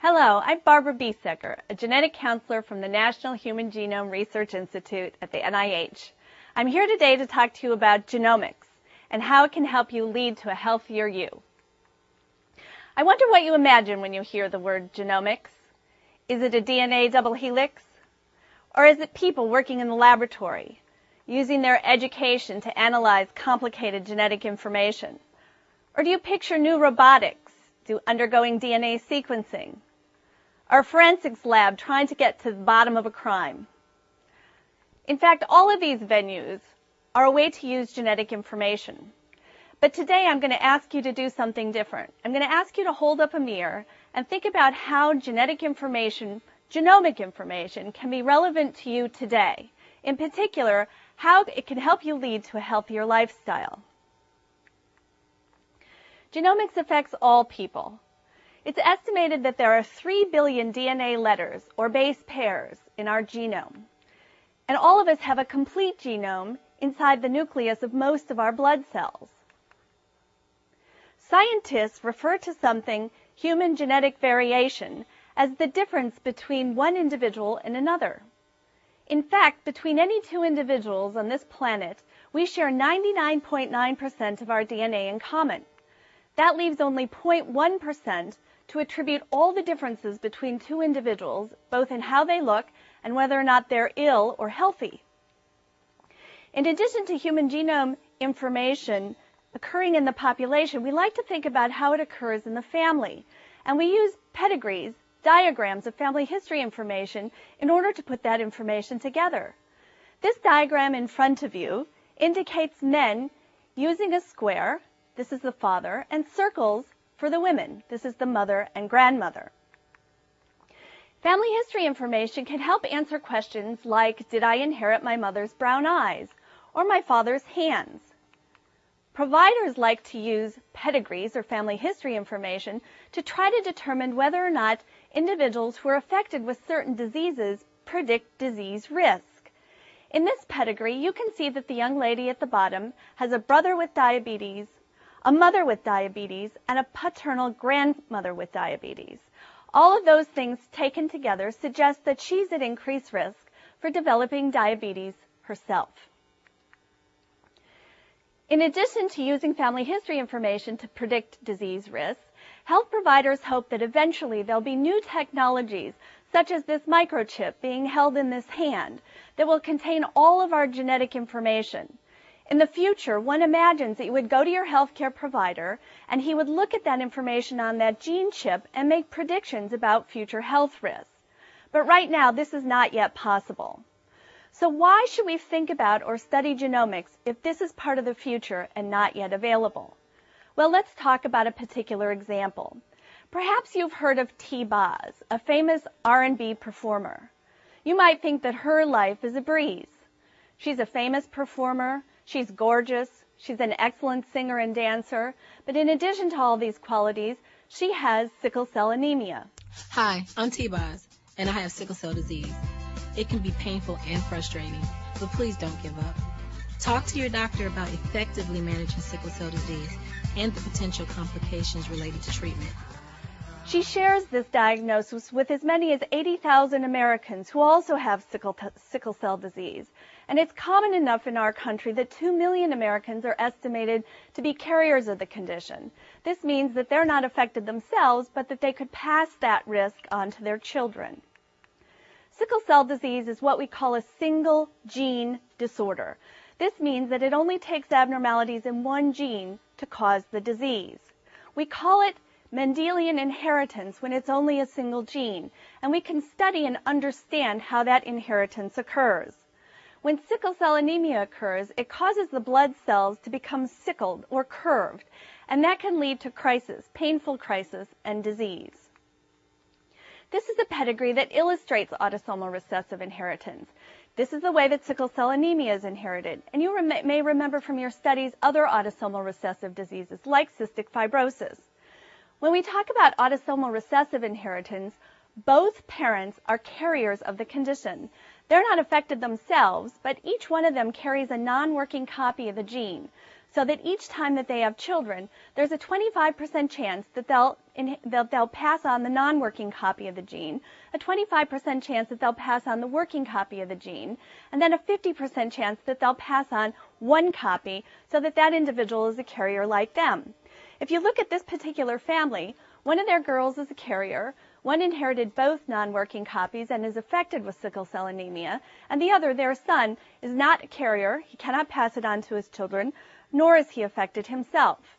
Hello, I'm Barbara Biesecker, a genetic counselor from the National Human Genome Research Institute at the NIH. I'm here today to talk to you about genomics and how it can help you lead to a healthier you. I wonder what you imagine when you hear the word genomics. Is it a DNA double helix? Or is it people working in the laboratory, using their education to analyze complicated genetic information? Or do you picture new robotics do undergoing DNA sequencing? A forensics lab trying to get to the bottom of a crime? In fact, all of these venues are a way to use genetic information. But today I'm going to ask you to do something different. I'm going to ask you to hold up a mirror and think about how genetic information, genomic information, can be relevant to you today. In particular, how it can help you lead to a healthier lifestyle. Genomics affects all people. It's estimated that there are 3 billion DNA letters or base pairs in our genome. And all of us have a complete genome inside the nucleus of most of our blood cells. Scientists refer to something, human genetic variation, as the difference between one individual and another. In fact, between any two individuals on this planet, we share 99.9% of our DNA in common. That leaves only 0.1% to attribute all the differences between two individuals, both in how they look and whether or not they're ill or healthy. In addition to human genome information occurring in the population, we like to think about how it occurs in the family. And we use pedigrees, diagrams of family history information in order to put that information together. This diagram in front of you indicates men using a square, this is the father, and circles for the women, this is the mother and grandmother. Family history information can help answer questions like, did I inherit my mother's brown eyes or my father's hands? Providers like to use pedigrees or family history information to try to determine whether or not individuals who are affected with certain diseases predict disease risk. In this pedigree, you can see that the young lady at the bottom has a brother with diabetes, a mother with diabetes, and a paternal grandmother with diabetes. All of those things taken together suggest that she's at increased risk for developing diabetes herself. In addition to using family history information to predict disease risks, health providers hope that eventually there'll be new technologies, such as this microchip being held in this hand, that will contain all of our genetic information. In the future, one imagines that you would go to your healthcare provider and he would look at that information on that gene chip and make predictions about future health risks. But right now, this is not yet possible. So why should we think about or study genomics if this is part of the future and not yet available? Well, let's talk about a particular example. Perhaps you've heard of T. Boz, a famous R&B performer. You might think that her life is a breeze. She's a famous performer. She's gorgeous. She's an excellent singer and dancer. But in addition to all these qualities, she has sickle cell anemia. Hi, I'm T. Boz, and I have sickle cell disease. It can be painful and frustrating, but please don't give up. Talk to your doctor about effectively managing sickle cell disease and the potential complications related to treatment. She shares this diagnosis with as many as 80,000 Americans who also have sickle, sickle cell disease. And it's common enough in our country that 2 million Americans are estimated to be carriers of the condition. This means that they're not affected themselves, but that they could pass that risk on to their children. Sickle cell disease is what we call a single gene disorder. This means that it only takes abnormalities in one gene to cause the disease. We call it Mendelian inheritance when it's only a single gene, and we can study and understand how that inheritance occurs. When sickle cell anemia occurs, it causes the blood cells to become sickled or curved, and that can lead to crisis, painful crisis, and disease. This is a pedigree that illustrates autosomal recessive inheritance. This is the way that sickle cell anemia is inherited. And you may remember from your studies other autosomal recessive diseases like cystic fibrosis. When we talk about autosomal recessive inheritance, both parents are carriers of the condition. They're not affected themselves, but each one of them carries a non-working copy of the gene. so that each time that they have children, there's a 25% chance that they'll, that they'll pass on the non-working copy of the gene, a 25% chance that they'll pass on the working copy of the gene, and then a 50% chance that they'll pass on one copy so that that individual is a carrier like them. If you look at this particular family, one of their girls is a carrier, one inherited both non-working copies and is affected with sickle cell anemia, and the other, their son, is not a carrier. He cannot pass it on to his children, nor is he affected himself.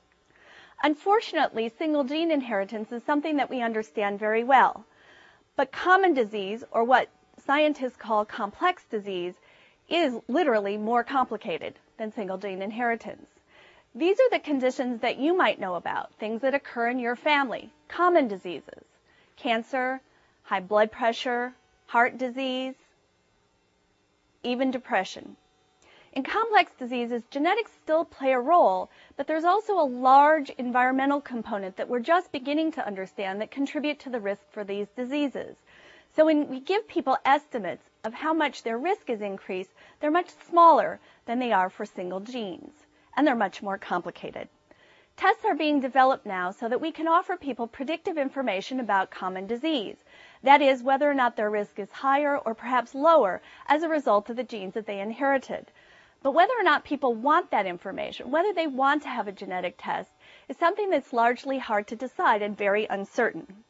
Unfortunately, single gene inheritance is something that we understand very well. But common disease, or what scientists call complex disease, is literally more complicated than single gene inheritance. These are the conditions that you might know about, things that occur in your family, common diseases, cancer, high blood pressure, heart disease, even depression. In complex diseases, genetics still play a role, but there's also a large environmental component that we're just beginning to understand that contribute to the risk for these diseases. So when we give people estimates of how much their risk is increased, they're much smaller than they are for single genes, and they're much more complicated. Tests are being developed now so that we can offer people predictive information about common disease. That is, whether or not their risk is higher or perhaps lower as a result of the genes that they inherited. But whether or not people want that information, whether they want to have a genetic test, is something that's largely hard to decide and very uncertain.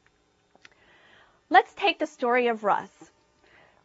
Let's take the story of Russ.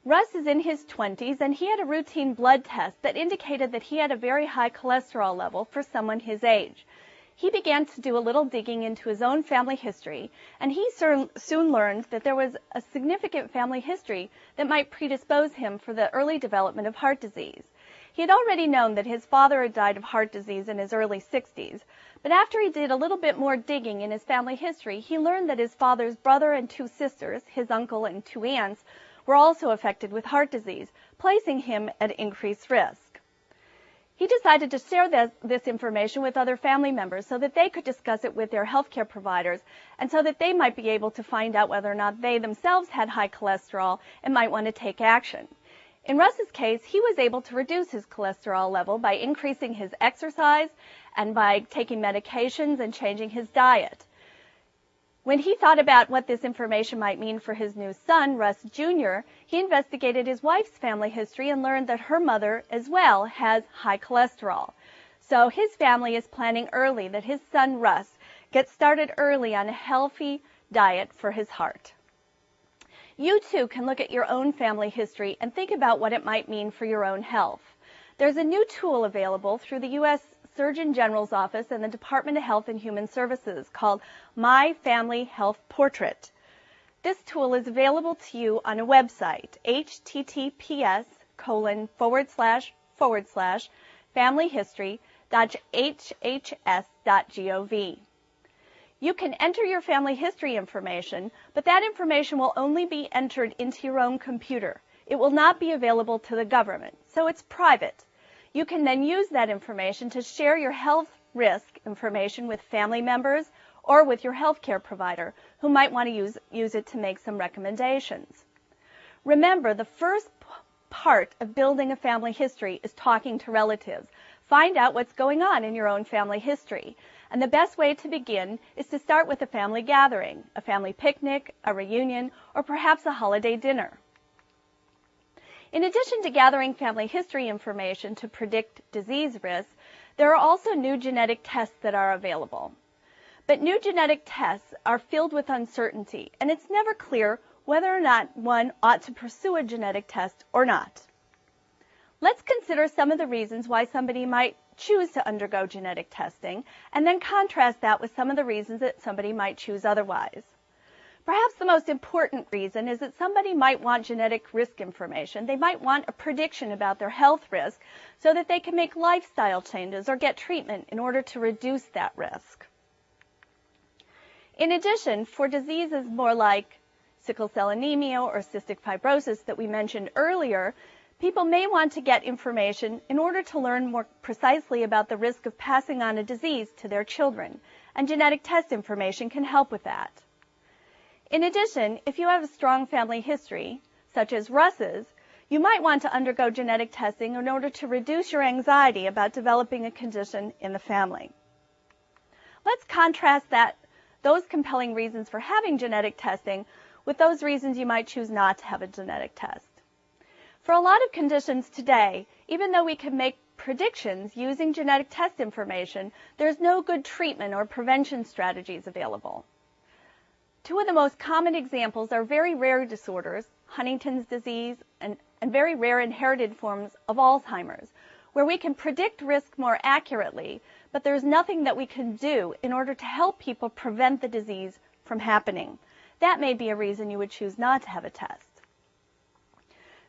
Russ is in his 20s and he had a routine blood test that indicated that he had a very high cholesterol level for someone his age. He began to do a little digging into his own family history, and he soon learned that there was a significant family history that might predispose him for the early development of heart disease. He had already known that his father had died of heart disease in his early 60s, but after he did a little bit more digging in his family history, he learned that his father's brother and two sisters, his uncle and two aunts, were also affected with heart disease, placing him at increased risk. He decided to share this, this, information with other family members so that they could discuss it with their healthcare providers and so that they might be able to find out whether or not they themselves had high cholesterol and might want to take action. In Russ's case, he was able to reduce his cholesterol level by increasing his exercise and by taking medications and changing his diet. When he thought about what this information might mean for his new son, Russ Jr., he investigated his wife's family history and learned that her mother as well has high cholesterol. So his family is planning early that his son Russ gets started early on a healthy diet for his heart. You too can look at your own family history and think about what it might mean for your own health. There's a new tool available through the U.S. Surgeon General's Office and the Department of Health and Human Services called My Family Health Portrait. This tool is available to you on a website, https colon forward slash forward slash familyhistory.hhs.gov. You can enter your family history information, but that information will only be entered into your own computer. It will not be available to the government, so it's private. You can then use that information to share your health risk information with family members or with your healthcare provider who might want to use, use it to make some recommendations. Remember, the first part of building a family history is talking to relatives. Find out what's going on in your own family history. And the best way to begin is to start with a family gathering, a family picnic, a reunion, or perhaps a holiday dinner. In addition to gathering family history information to predict disease risk, there are also new genetic tests that are available. But new genetic tests are filled with uncertainty, and it's never clear whether or not one ought to pursue a genetic test or not. Let's consider some of the reasons why somebody might choose to undergo genetic testing, and then contrast that with some of the reasons that somebody might choose otherwise. Perhaps the most important reason is that somebody might want genetic risk information. They might want a prediction about their health risk so that they can make lifestyle changes or get treatment in order to reduce that risk. In addition, for diseases more like sickle cell anemia or cystic fibrosis that we mentioned earlier, People may want to get information in order to learn more precisely about the risk of passing on a disease to their children, and genetic test information can help with that. In addition, if you have a strong family history, such as Russ's, you might want to undergo genetic testing in order to reduce your anxiety about developing a condition in the family. Let's contrast that those compelling reasons for having genetic testing with those reasons you might choose not to have a genetic test. For a lot of conditions today, even though we can make predictions using genetic test information, there's no good treatment or prevention strategies available. Two of the most common examples are very rare disorders, Huntington's disease and, and very rare inherited forms of Alzheimer's, where we can predict risk more accurately, but there's nothing that we can do in order to help people prevent the disease from happening. That may be a reason you would choose not to have a test.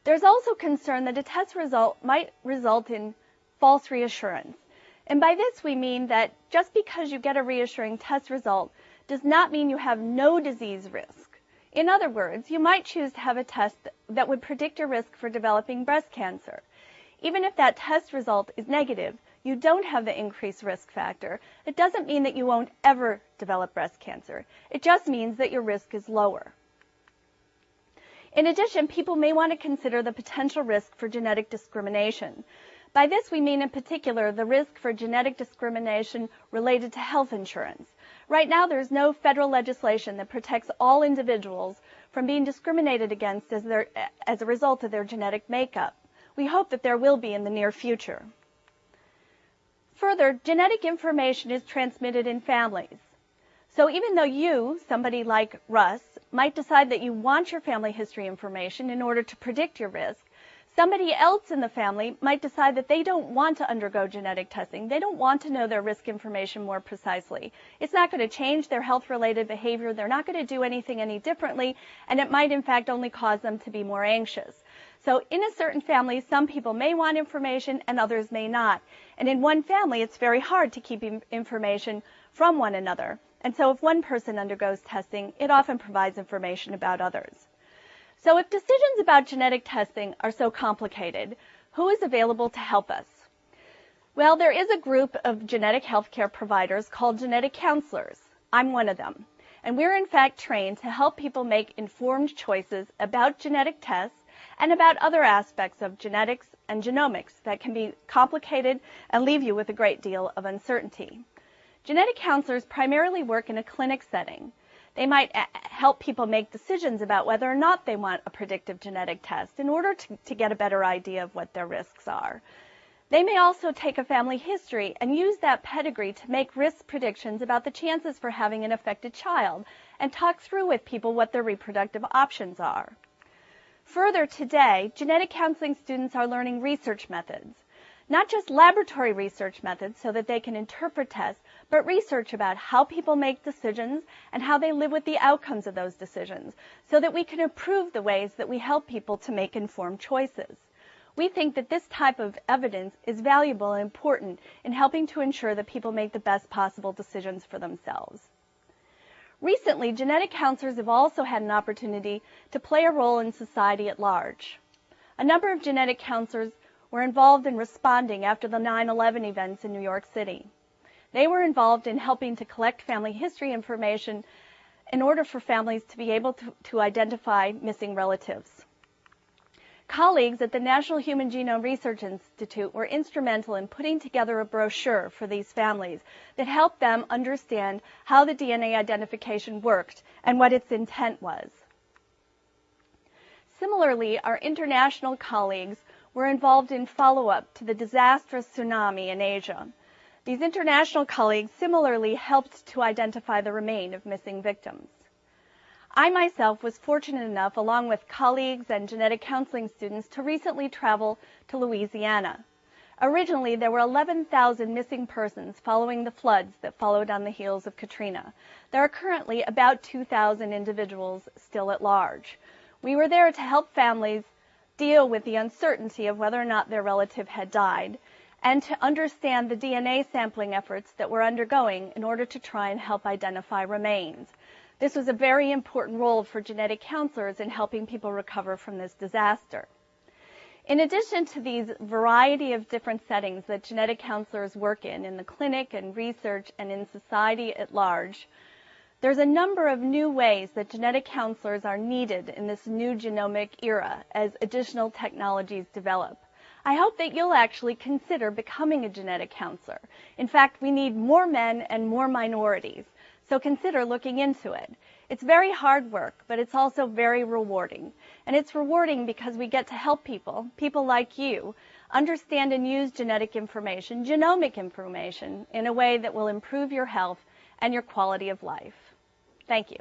There's also concern that a test result might result in false reassurance. And by this we mean that just because you get a reassuring test result does not mean you have no disease risk. In other words, you might choose to have a test that would predict your risk for developing breast cancer. Even if that test result is negative, you don't have the increased risk factor. It doesn't mean that you won't ever develop breast cancer. It just means that your risk is lower. In addition, people may want to consider the potential risk for genetic discrimination. By this, we mean in particular the risk for genetic discrimination related to health insurance. Right now, there's no federal legislation that protects all individuals from being discriminated against as, their, as a result of their genetic makeup. We hope that there will be in the near future. Further, genetic information is transmitted in families. So even though you, somebody like Russ, might decide that you want your family history information in order to predict your risk, somebody else in the family might decide that they don't want to undergo genetic testing. They don't want to know their risk information more precisely. It's not going to change their health related behavior. They're not going to do anything any differently, and it might in fact only cause them to be more anxious. So in a certain family, some people may want information and others may not. And in one family, it's very hard to keep information from one another. And so if one person undergoes testing, it often provides information about others. So if decisions about genetic testing are so complicated, who is available to help us? Well, there is a group of genetic healthcare providers called genetic counselors. I'm one of them. And we're in fact trained to help people make informed choices about genetic tests and about other aspects of genetics and genomics that can be complicated and leave you with a great deal of uncertainty. Genetic counselors primarily work in a clinic setting. They might uh, help people make decisions about whether or not they want a predictive genetic test in order to, to get a better idea of what their risks are. They may also take a family history and use that pedigree to make risk predictions about the chances for having an affected child and talk through with people what their reproductive options are. Further, today, genetic counseling students are learning research methods not just laboratory research methods so that they can interpret tests, but research about how people make decisions and how they live with the outcomes of those decisions so that we can improve the ways that we help people to make informed choices. We think that this type of evidence is valuable and important in helping to ensure that people make the best possible decisions for themselves. Recently, genetic counselors have also had an opportunity to play a role in society at large. A number of genetic counselors were involved in responding after the 9-11 events in New York City. They were involved in helping to collect family history information in order for families to be able to, to identify missing relatives. Colleagues at the National Human Genome Research Institute were instrumental in putting together a brochure for these families that helped them understand how the DNA identification worked and what its intent was. Similarly, our international colleagues were involved in follow-up to the disastrous tsunami in Asia. These international colleagues similarly helped to identify the remain of missing victims. I myself was fortunate enough, along with colleagues and genetic counseling students, to recently travel to Louisiana. Originally, there were 11,000 missing persons following the floods that followed on the heels of Katrina. There are currently about 2,000 individuals still at large. We were there to help families deal with the uncertainty of whether or not their relative had died and to understand the DNA sampling efforts that we're undergoing in order to try and help identify remains. This was a very important role for genetic counselors in helping people recover from this disaster. In addition to these variety of different settings that genetic counselors work in, in the clinic and research and in society at large, There's a number of new ways that genetic counselors are needed in this new genomic era as additional technologies develop. I hope that you'll actually consider becoming a genetic counselor. In fact, we need more men and more minorities, so consider looking into it. It's very hard work, but it's also very rewarding. And it's rewarding because we get to help people, people like you, understand and use genetic information, genomic information, in a way that will improve your health and your quality of life. Thank you.